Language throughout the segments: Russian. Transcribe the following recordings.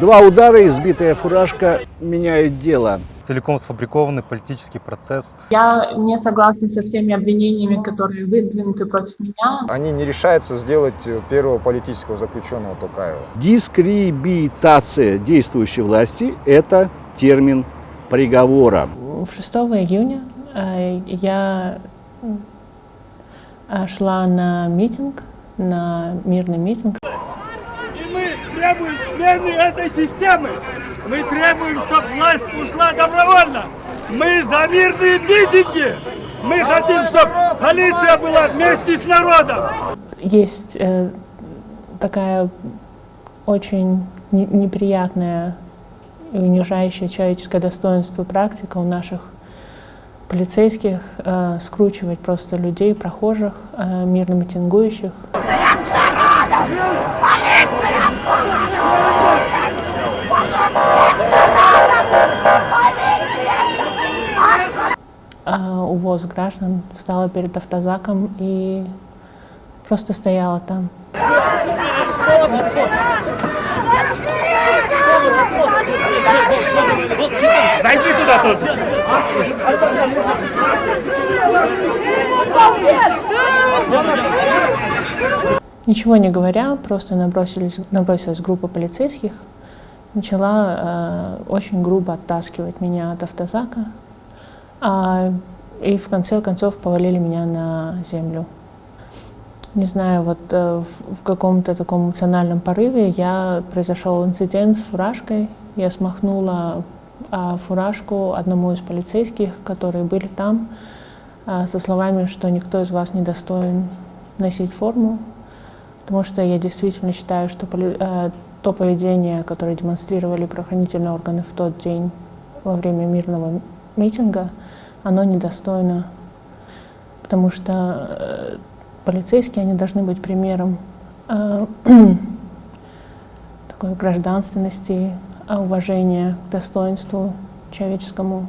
Два удара, избитая фуражка меняют дело. Целиком сфабрикованный политический процесс. Я не согласна со всеми обвинениями, которые выдвинуты против меня. Они не решаются сделать первого политического заключенного Токаева. Дискредитация действующей власти – это термин приговора. 6 июня э, я э, шла на митинг, на мирный митинг. Требуем смены этой системы. Мы требуем, чтобы власть ушла добровольно. Мы за мирные митинги. Мы хотим, чтобы полиция была вместе с народом. Есть э, такая очень неприятная и унижающая человеческое достоинство практика у наших полицейских э, скручивать просто людей, прохожих, э, мирно митингующих. Э, увоз граждан встала перед автозаком и просто стояла там. Зайди туда тоже. Ничего не говоря, просто набросились, набросилась группа полицейских, начала э, очень грубо оттаскивать меня от автозака, а, и в конце концов повалили меня на землю. Не знаю, вот э, в, в каком-то таком эмоциональном порыве я произошел инцидент с фуражкой, я смахнула а, фуражку одному из полицейских, которые были там, а, со словами, что никто из вас не достоин носить форму, потому что я действительно считаю, что а, то поведение, которое демонстрировали правоохранительные органы в тот день во время мирного митинга, оно недостойно, потому что э, полицейские, они должны быть примером э, такой гражданственности, уважения к достоинству человеческому,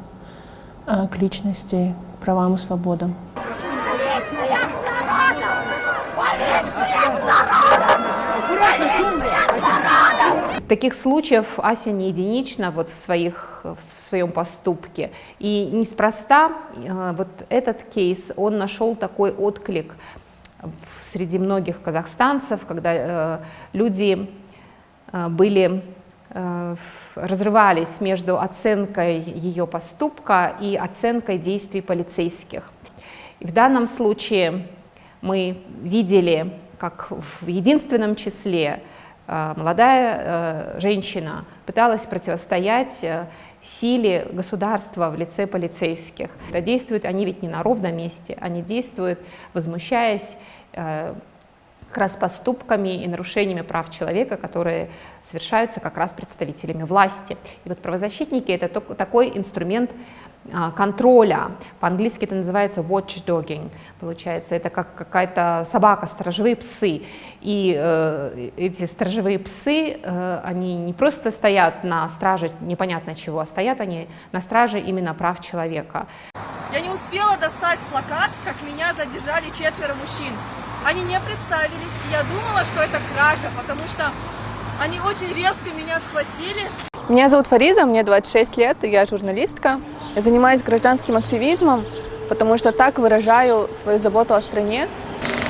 к личности, к правам и свободам. Таких случаев Ася не единична вот в, своих, в своем поступке. И неспроста э, вот этот кейс, он нашел такой отклик среди многих казахстанцев, когда э, люди э, были разрывались между оценкой ее поступка и оценкой действий полицейских. И в данном случае мы видели, как в единственном числе молодая э, женщина пыталась противостоять силе государства в лице полицейских. Действуют они ведь не на ровном месте, они действуют, возмущаясь как раз поступками и нарушениями прав человека, которые совершаются как раз представителями власти. И вот правозащитники — это такой инструмент а, контроля. По-английски это называется watchdogging, получается. Это как какая-то собака, сторожевые псы. И э, эти сторожевые псы, э, они не просто стоят на страже непонятно чего, а стоят они на страже именно прав человека. Я не успела достать плакат, как меня задержали четверо мужчин. Они не представились, и я думала, что это кража, потому что они очень резко меня схватили. Меня зовут Фариза, мне 26 лет, и я журналистка. Я занимаюсь гражданским активизмом, потому что так выражаю свою заботу о стране.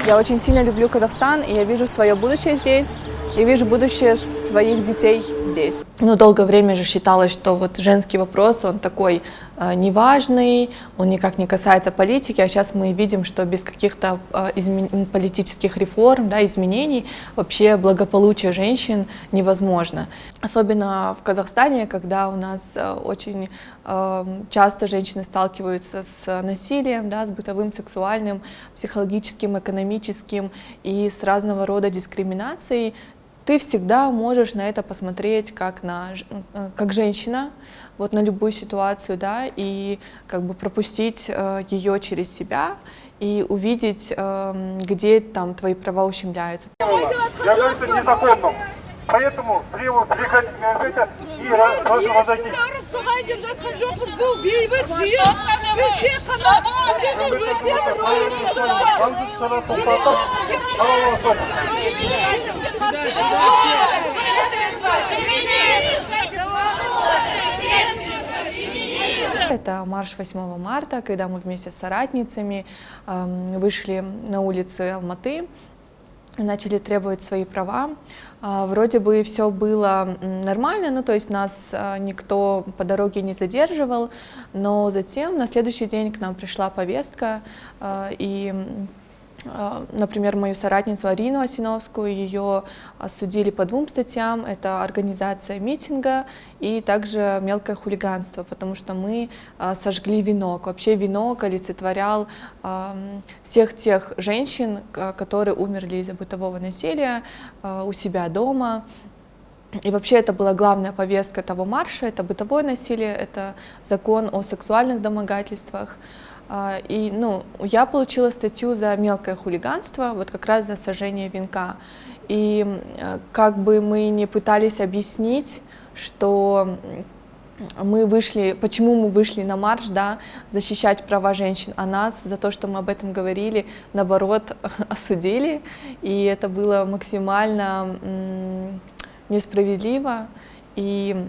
Я очень сильно люблю Казахстан, и я вижу свое будущее здесь. Я вижу будущее своих детей здесь. Ну, долгое время же считалось, что вот женский вопрос, он такой неважный, он никак не касается политики, а сейчас мы видим, что без каких-то э, политических реформ, да, изменений вообще благополучие женщин невозможно. Особенно в Казахстане, когда у нас э, очень э, часто женщины сталкиваются с насилием, да, с бытовым, сексуальным, психологическим, экономическим и с разного рода дискриминацией, ты всегда можешь на это посмотреть как на э, как женщина, вот на любую ситуацию, да, и как бы пропустить э, ее через себя и увидеть, э, где там твои права ущемляются. Является незаконным. Поэтому требую прекратить это и прошу возойти. Это марш 8 марта, когда мы вместе с соратницами эм, вышли на улицы Алматы начали требовать свои права. Э, вроде бы все было нормально, ну то есть нас э, никто по дороге не задерживал, но затем на следующий день к нам пришла повестка, э, и а, например, мою соратницу Арину Осиновскую, ее осудили по двум статьям. Это организация митинга и также мелкое хулиганство, потому что мы а, сожгли венок. Вообще венок олицетворял всех тех женщин, которые умерли из-за бытового насилия а, у себя дома. И вообще это была главная повестка того марша, это бытовое насилие, это закон о сексуальных домогательствах. А, и ну, я получила статью за мелкое хулиганство, вот как раз за сожжение венка. И как бы мы не пытались объяснить, что мы вышли, почему мы вышли на марш, да, защищать права женщин, а нас за то, что мы об этом говорили, наоборот, осудили, и это было максимально несправедливо, и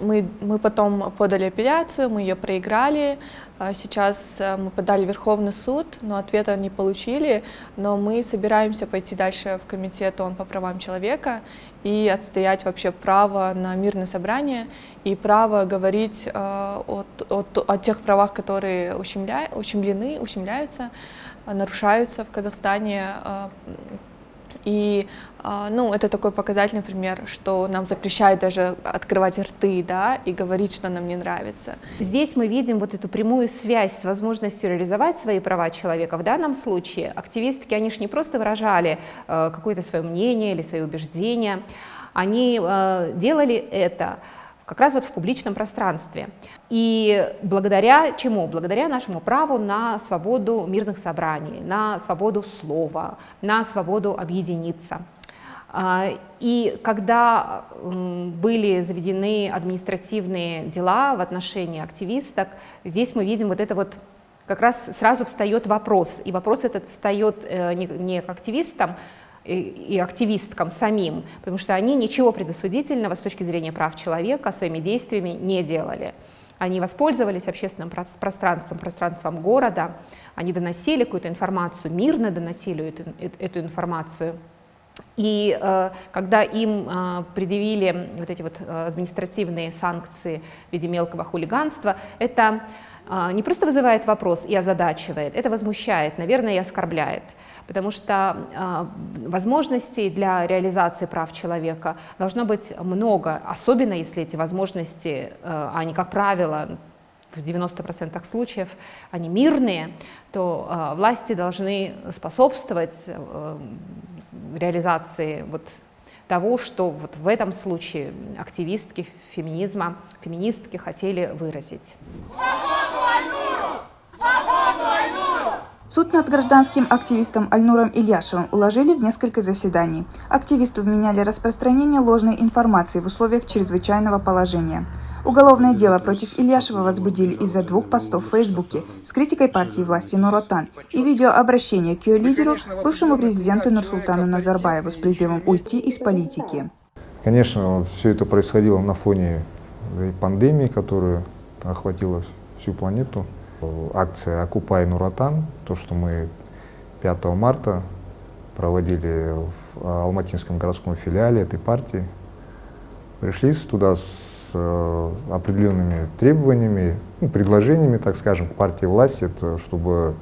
мы, мы потом подали апелляцию, мы ее проиграли, а сейчас э, мы подали Верховный суд, но ответа не получили, но мы собираемся пойти дальше в комитет ООН по правам человека и отстоять вообще право на мирное собрание и право говорить э, о, о, о тех правах, которые ущемля, ущемлены, ущемляются, нарушаются в Казахстане, э, и а, ну, это такой показательный пример, что нам запрещают даже открывать рты да, и говорить, что нам не нравится. Здесь мы видим вот эту прямую связь с возможностью реализовать свои права человека. В данном случае активистки, они же не просто выражали э, какое-то свое мнение или свои убеждения, они э, делали это как раз вот в публичном пространстве. И благодаря чему? Благодаря нашему праву на свободу мирных собраний, на свободу слова, на свободу объединиться. А, и когда были заведены административные дела в отношении активисток, здесь мы видим вот это вот как раз сразу встает вопрос, и вопрос этот встает э, не к активистам, и активисткам самим, потому что они ничего предосудительного с точки зрения прав человека своими действиями не делали. Они воспользовались общественным пространством, пространством города, они доносили какую-то информацию, мирно доносили эту, эту информацию. И э, когда им э, предъявили вот эти вот э, административные санкции в виде мелкого хулиганства, это не просто вызывает вопрос и озадачивает, это возмущает, наверное, и оскорбляет потому что э, возможностей для реализации прав человека должно быть много, особенно если эти возможности, э, они, как правило, в 90% случаев они мирные, то власти должны способствовать реализации вот того, что вот в этом случае активистки феминизма, феминистки хотели выразить. Свободу Альнуру! Свободу Альнуру! Суд над гражданским активистом Альнуром Ильяшевым уложили в несколько заседаний. Активисту вменяли распространение ложной информации в условиях чрезвычайного положения. Уголовное дело против Ильяшева возбудили из-за двух постов в Фейсбуке с критикой партии власти Нуротан и видеообращения к ее лидеру, бывшему президенту Нурсултану Назарбаеву с призывом уйти из политики. Конечно, все это происходило на фоне пандемии, которая охватила всю планету акция «Окупай Нуратан», то, что мы 5 марта проводили в Алматинском городском филиале этой партии. Пришли туда с э, определенными требованиями, ну, предложениями, так скажем, к партии власти, это чтобы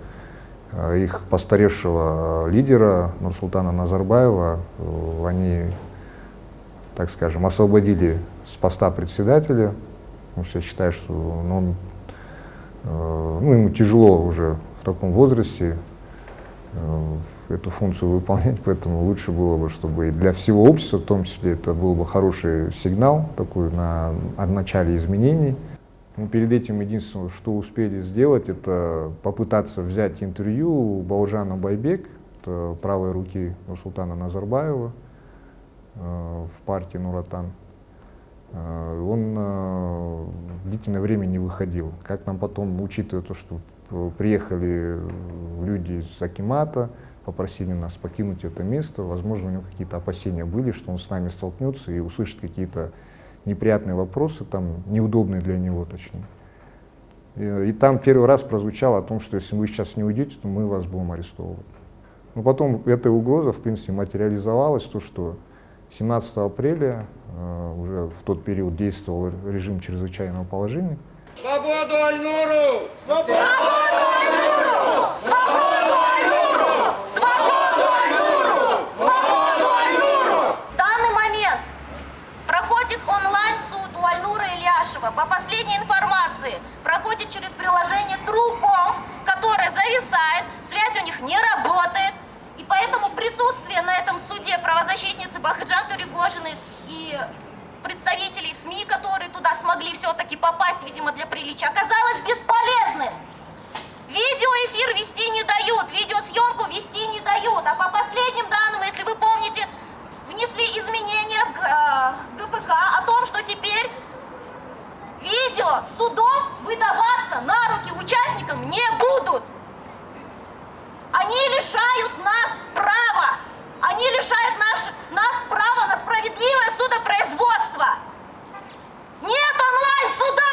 э, их постаревшего лидера Нурсултана Назарбаева, э, они, так скажем, освободили с поста председателя, потому что я считаю, что ну, он Э, ну, ему тяжело уже в таком возрасте э, эту функцию выполнять, поэтому лучше было бы, чтобы и для всего общества, в том числе, это был бы хороший сигнал такой на, о начале изменений. Мы перед этим единственное, что успели сделать, это попытаться взять интервью у Баужана Байбек, правой руки Нурсултана Назарбаева э, в партии Нуратан. Э, он э, длительное время не выходил. Как нам потом, учитывая то, что приехали люди из Акимата, попросили нас покинуть это место, возможно, у него какие-то опасения были, что он с нами столкнется и услышит какие-то неприятные вопросы, там, неудобные для него, точнее. И, и там первый раз прозвучало о том, что если вы сейчас не уйдете, то мы вас будем арестовывать. Но потом эта угроза, в принципе, материализовалась, то, что 17 апреля, э, уже в тот период действовал режим чрезвычайного положения. Свободу Альнуру! Свободу Альнуру! Свободу Альнуру! Свободу Альнуру! Свободу Альнуру! В данный момент проходит онлайн-суд у Альнура Ильяшева. По последней информации, проходит через приложение Труком, которое зависает, связь у них не работает. И поэтому присутствие на этом суде правозащитницы Бахаджан Туригожины и представителей СМИ, которые туда смогли все-таки попасть, видимо, для приличия, оказалось бесполезным. Видеоэфир вести не дают, видеосъемку вести не дают. А по последним данным, если вы помните, внесли изменения в э, ГПК о том, что теперь видео судов выдаваться на руки участникам не будут. Они лишают нас права. Они лишают наш, нас права на справедливое судопроизводство. Нет онлайн-суда!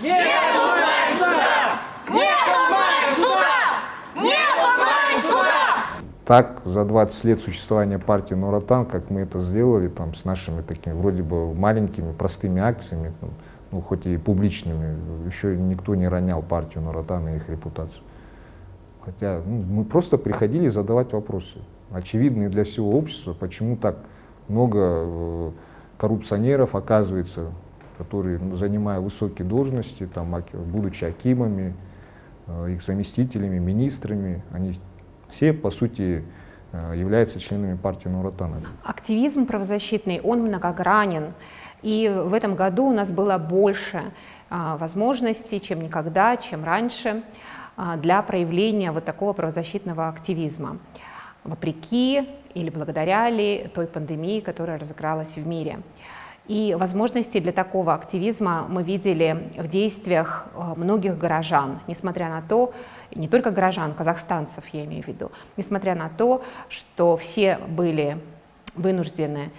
Нет онлайн-суда! Нет онлайн-суда! Нет онлайн-суда! Так, за 20 лет существования партии Нуротан, как мы это сделали там, с нашими такими вроде бы маленькими, простыми акциями, там, ну, хоть и публичными, еще никто не ронял партию Нуротан и их репутацию. Хотя ну, мы просто приходили задавать вопросы, очевидные для всего общества, почему так много э, коррупционеров оказывается, которые, ну, занимая высокие должности, там, будучи акимами, э, их заместителями, министрами, они все, по сути, э, являются членами партии Нуратана. Активизм правозащитный, он многогранен. И в этом году у нас было больше а, возможностей, чем никогда, чем раньше. А, для проявления вот такого правозащитного активизма, вопреки или благодаря ли той пандемии, которая разыгралась в мире. И возможности для такого активизма мы видели в действиях а, многих горожан, несмотря на то, не только горожан, казахстанцев я имею в виду, несмотря на то, что все были вынуждены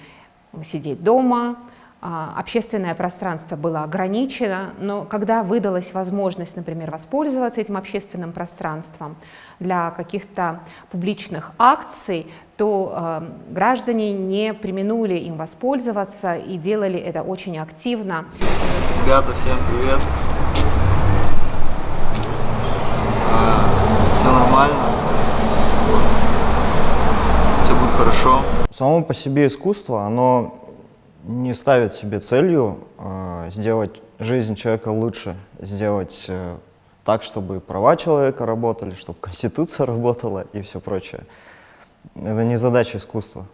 сидеть дома, общественное пространство было ограничено, но когда выдалась возможность, например, воспользоваться этим общественным пространством для каких-то публичных акций, то э, граждане не применули им воспользоваться и делали это очень активно. Ребята, всем привет! А, все нормально, все будет хорошо. Само по себе искусство, оно не ставит себе целью э, сделать жизнь человека лучше, сделать э, так, чтобы права человека работали, чтобы конституция работала и все прочее. Это не задача искусства.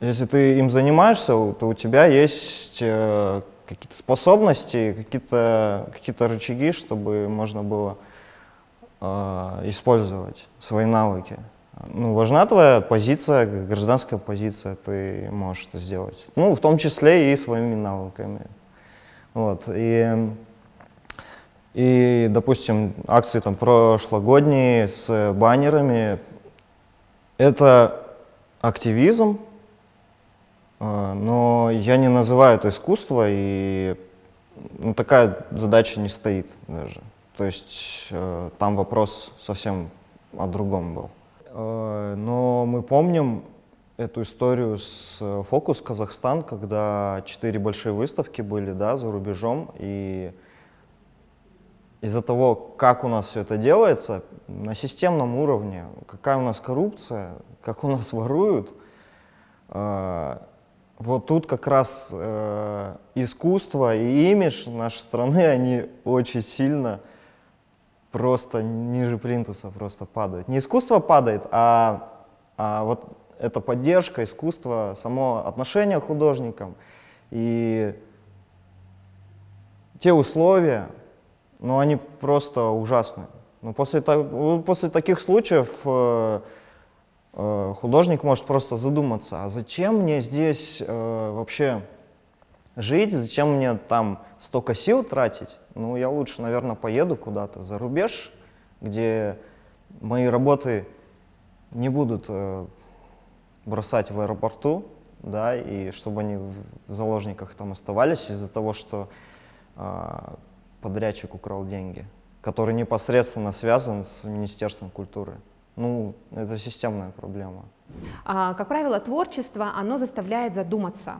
Если ты им занимаешься, то у тебя есть э, какие-то способности, какие-то какие, -то, рычаги, чтобы можно было э, использовать свои навыки. Ну, важна твоя позиция, гражданская позиция, ты можешь это сделать. Ну, в том числе и своими навыками. Вот. И, и допустим, акции там прошлогодние с баннерами, это активизм, а, но я не называю это искусство, и ну, такая задача не стоит даже. То есть э, там вопрос совсем о другом был. Э, но мы помним эту историю с э, Фокус Казахстан, когда четыре большие выставки были да, за рубежом, и из-за того, как у нас все это делается, на системном уровне, какая у нас коррупция, как у нас воруют, э, вот тут как раз искусство и имидж нашей страны, они очень сильно просто ниже плинтуса просто падают. Не искусство падает, а, а вот эта поддержка, искусство, само отношение к художникам и те условия, ну, они просто ужасны. Но после, после таких случаев э, э, художник может просто задуматься, а зачем мне здесь э, вообще жить, зачем мне там столько сил тратить, ну, я лучше, наверное, поеду куда-то за рубеж, где мои работы не будут э, бросать в аэропорту, да, и чтобы они в заложниках там оставались из-за того, что э, подрядчик украл деньги. который непосредственно связан с Министерством культуры. Ну, это системная проблема. А, Как правило, творчество, оно заставляет задуматься.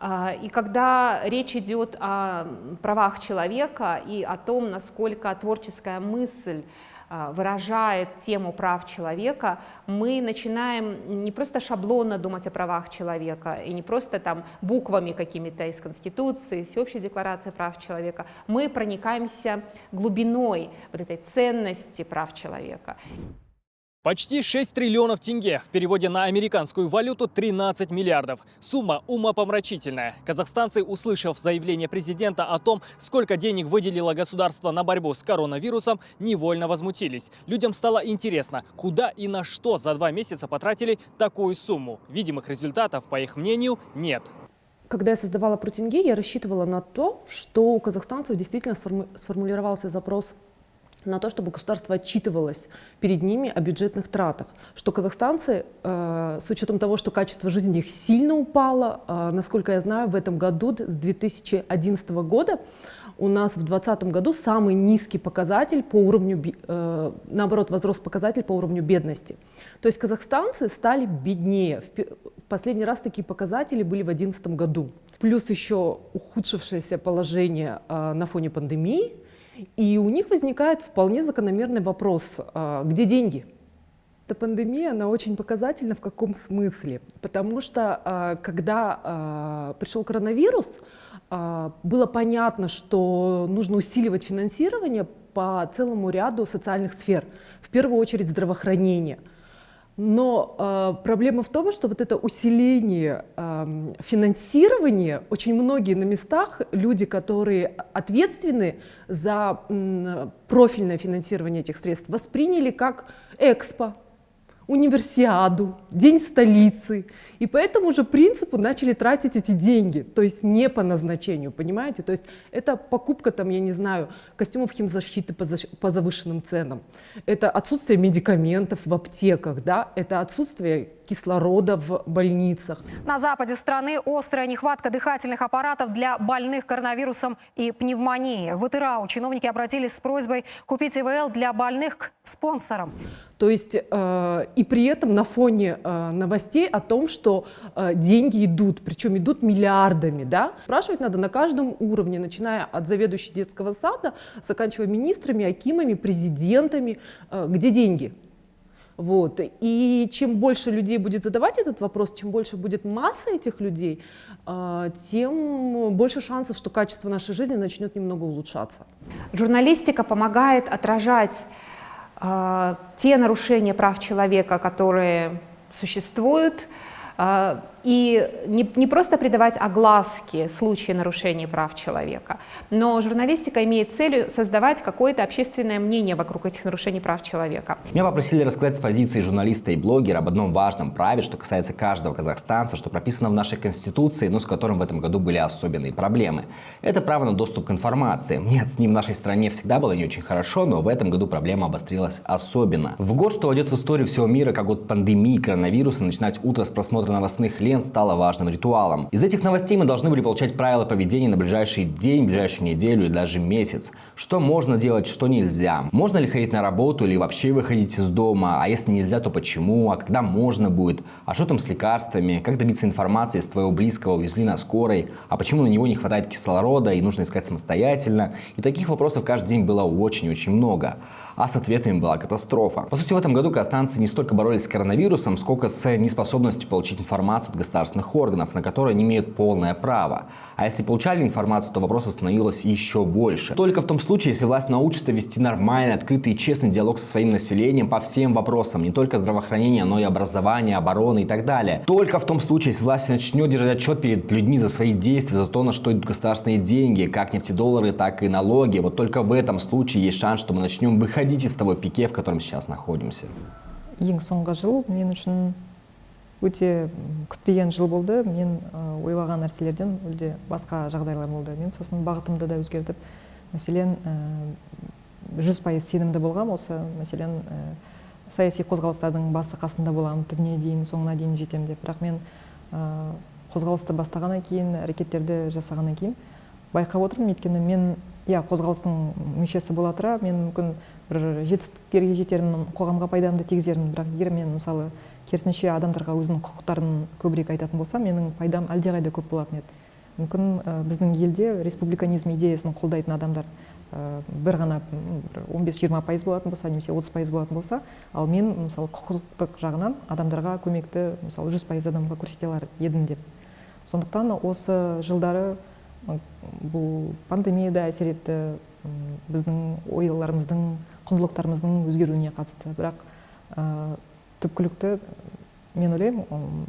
А, И когда речь идет о правах человека и о том, насколько творческая мысль а, выражает тему прав человека, мы начинаем не просто шаблонно думать о правах человека и не просто там буквами какими-то из Конституции, Всеобщей декларации прав человека, мы проникаемся глубиной вот этой ценности прав человека. Почти 6 триллионов тенге, в переводе на американскую валюту 13 миллиардов. Сумма умопомрачительная. Казахстанцы, услышав заявление президента о том, сколько денег выделило государство на борьбу с коронавирусом, невольно возмутились. Людям стало интересно, куда и на что за два месяца потратили такую сумму. Видимых результатов, по их мнению, нет. Когда я создавала про тенге, я рассчитывала на то, что у казахстанцев действительно сформу- сформулировался запрос на то, чтобы государство отчитывалось перед ними о бюджетных тратах. Что казахстанцы, э, с учетом того, что качество жизни их сильно упало, э, насколько я знаю, в этом году, с 2011 года, у нас в 2020 году самый низкий показатель по уровню, э, наоборот, возрос показатель по уровню бедности. То есть казахстанцы стали беднее. В Последний раз такие показатели были в 2011 году. Плюс еще ухудшившееся положение э, на фоне пандемии. И у них возникает вполне закономерный вопрос, а, где деньги? Эта пандемия, она очень показательна в каком смысле? Потому что а, когда а, пришел коронавирус, было понятно, что нужно усиливать финансирование по целому ряду социальных сфер, в первую очередь здравоохранение. Но э, проблема в том, что вот это усиление э, финансирования, очень многие на местах люди, которые ответственны за м, профильное финансирование этих средств, восприняли как экспо, универсиаду, день столицы. И по этому же принципу начали тратить эти деньги, то есть не по назначению, понимаете? То есть это покупка, там, я не знаю, костюмов химзащиты по, защ- по завышенным ценам, это отсутствие медикаментов в аптеках, да? это отсутствие кислорода в больницах. На западе страны острая нехватка дыхательных аппаратов для больных коронавирусом и пневмонией. В ИТРАУ чиновники обратились с просьбой купить ИВЛ для больных к спонсорам. То есть э, и при этом на фоне э, новостей о том, что э, деньги идут, причем идут миллиардами, да, спрашивать надо на каждом уровне, начиная от заведующей детского сада, заканчивая министрами, акимами, президентами, э, где деньги. Вот. И чем больше людей будет задавать этот вопрос, чем больше будет масса этих людей, э, тем больше шансов, что качество нашей жизни начнет немного улучшаться. Журналистика помогает отражать э, те нарушения прав человека, которые существуют, и не, не просто придавать огласке случаи нарушений прав человека, но журналистика имеет целью создавать какое-то общественное мнение вокруг этих нарушений прав человека. Меня попросили рассказать с позиции журналиста и блогера об одном важном праве, что касается каждого казахстанца, что прописано в нашей Конституции, но с которым в этом году были особенные проблемы. Это право на доступ к информации. Нет, с ним в нашей стране всегда было не очень хорошо, но в этом году проблема обострилась особенно. В год, что войдет в историю всего мира, как год пандемии коронавируса, начинать утро с просмотра новостных лент стало важным ритуалом. Из этих новостей мы должны были получать правила поведения на ближайший день, ближайшую неделю и даже месяц. Что можно делать, что нельзя. Можно ли ходить на работу или вообще выходить из дома, а если нельзя, то почему, а когда можно будет, а что там с лекарствами, как добиться информации, если твоего близкого увезли на скорой, а почему на него не хватает кислорода и нужно искать самостоятельно. И таких вопросов каждый день было очень-очень много. А с ответами была катастрофа. По сути, в этом году казахстанцы не столько боролись с коронавирусом, сколько с неспособностью получить информацию от государственных органов, на которые они имеют полное право. А если получали информацию, то вопросов становилось еще больше. Только в том случае, если власть научится вести нормальный, открытый и честный диалог со своим населением по всем вопросам, не только здравоохранения, но и образования, обороны и так далее. Только в том случае, если власть начнет держать отчет перед людьми за свои действия, за то, на что идут государственные деньги, как нефтедоллары, так и налоги, вот только в этом случае есть шанс, что мы начнем выходить из того пике, в котором сейчас находимся. ең соңғы жыл мен үшін өте күтпеген жыл болды. Мен ойлаған нәрселерден мүлде басқа жағдайлар болды. Мен сосын бағытымды да өзгертіп мәселен жүз пайыз сенімді болғам. Осы мәселен саяси қозғалыстардың басы қасында боламын түбіне дейін соңына дейін жетемін деп. Бірақ мен қозғалысты бастағаннан кейін әрекеттерді жасағаннан кейін байқап отырмын. Өйткені мен иә қозғалыстың мүшесі бола тұра мен мүмкін бір жетістіктерге жетермін қоғамға пайдамды тигізермін. Бірақ егер мен мысалы керісінше адамдарға өзінің құқықтарын көбірек айтатын болсам менің пайдам әлдеқайда көп болатын еді. Мүмкін і біздің елде республиканизм идеясын қолдайтын адамдар і бір ғана бір он бес жиырма пайыз болатын болса немесе отыз пайыз болатын болса ал мен мысалы құқықтық жағынан адамдарға көмекті мысалы жүз пайыз адамға көрсете алар едім деп. Сондықтан осы жылдары бұл пандемия да әсер етті біздің ойларымыздың құндылықтарымыздың өзгеруіне қатысты. Бірақ ә, түпкілікті мен ойлаймын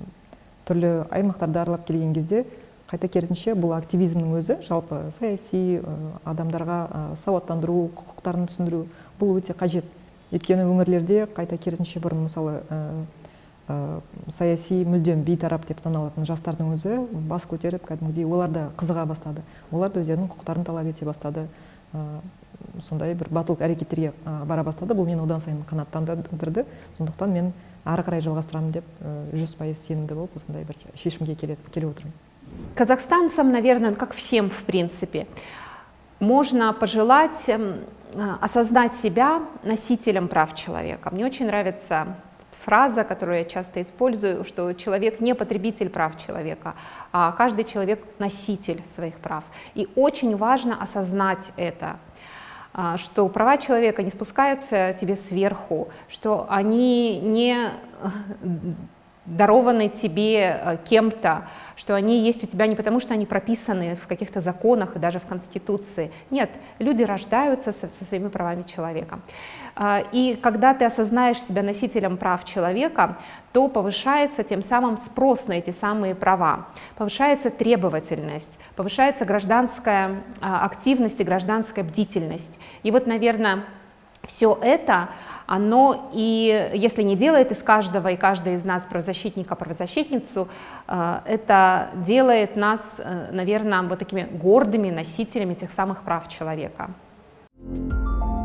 түрлі аймақтарды аралап келген кезде қайта керісінше бұл активизмнің өзі жалпы саяси адамдарға сауаттандыру құқықтарын түсіндіру бұл өте қажет. Өйткені өңірлерде қайта керісінше бұрын мысалы саяси мүлдем бейтарап деп саналатын жастардың өзі бас көтеріп кәдімгідей олар да қызыға бастады. Олар да өздерінің құқықтарын талап ете бастады. сондай бір батыл әрекеттерге ы, бара бастады бұл мені одан сайын қанаттандырды сондықтан мен ары қарай жалғастырамын деп жүз пайыз сенімді болып осындай бір шешімге келеді келіп отырмын Казахстанцам, наверное, как всем в принципе, можно пожелать эм, а, осознать себя носителем прав человека. Мне очень нравится фраза, которую я часто использую, что человек не потребитель прав человека, а каждый человек носитель своих прав. И очень важно осознать это, а, что права человека не спускаются тебе сверху, что они не дарованы тебе э, кем-то, что они есть у тебя не потому, что они прописаны в каких-то законах и даже в Конституции. Нет, люди рождаются со, со своими правами человека. А, И когда ты осознаешь себя носителем прав человека, то повышается тем самым спрос на эти самые права, повышается требовательность, повышается гражданская а, активность и гражданская бдительность. И вот, наверное, все это, оно и, если не делает из каждого и каждой из нас правозащитника, правозащитницу, э, это делает нас, э, наверное, вот такими гордыми носителями тех самых прав человека. Thank you